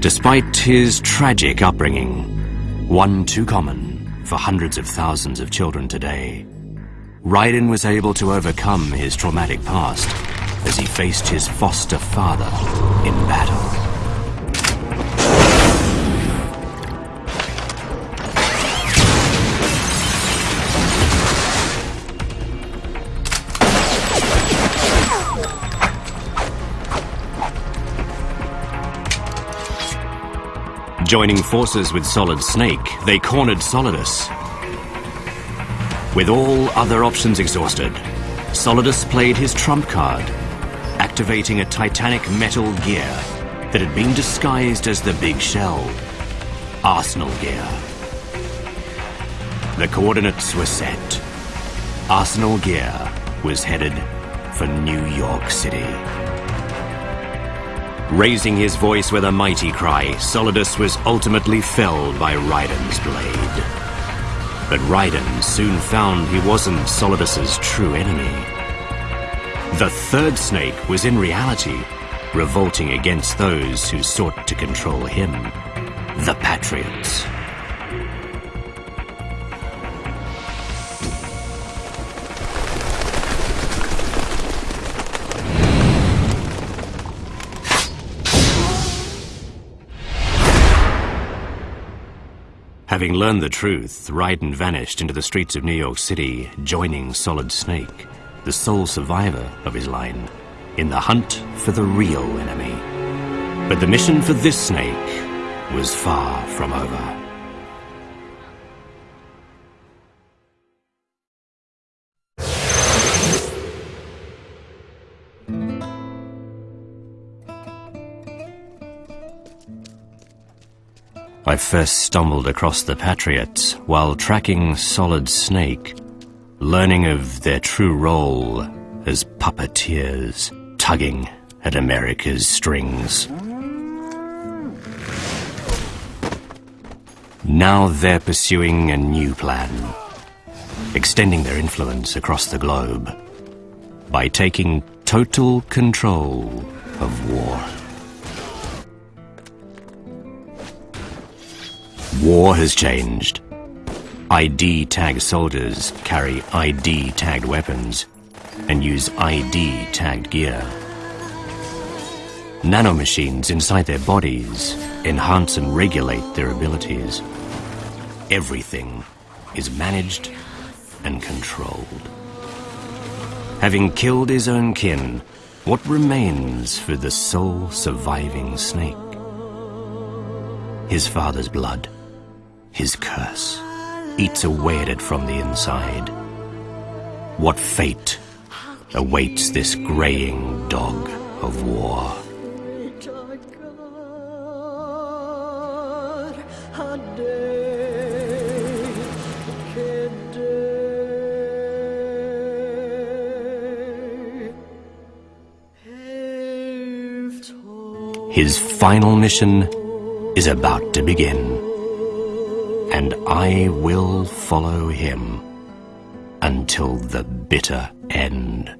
Despite his tragic upbringing, one too common for hundreds of thousands of children today, Raiden was able to overcome his traumatic past as he faced his foster father in battle. Joining forces with Solid Snake, they cornered Solidus. With all other options exhausted, Solidus played his trump card, activating a titanic metal gear that had been disguised as the Big Shell, Arsenal gear. The coordinates were set. Arsenal gear was headed for New York City. Raising his voice with a mighty cry, Solidus was ultimately felled by Raiden's blade. But Raiden soon found he wasn't Solidus's true enemy. The third snake was in reality revolting against those who sought to control him, the Patriots. Having learned the truth, Raiden vanished into the streets of New York City, joining Solid Snake, the sole survivor of his line, in the hunt for the real enemy. But the mission for this snake was far from over. I first stumbled across the Patriots while tracking Solid Snake, learning of their true role as puppeteers tugging at America's strings. Now they're pursuing a new plan, extending their influence across the globe by taking total control of war. War has changed. ID tagged soldiers carry ID tagged weapons and use ID tagged gear. Nanomachines inside their bodies enhance and regulate their abilities. Everything is managed and controlled. Having killed his own kin, what remains for the sole surviving snake? His father's blood his curse eats away at it from the inside. What fate awaits this graying dog of war? His final mission is about to begin and I will follow him until the bitter end.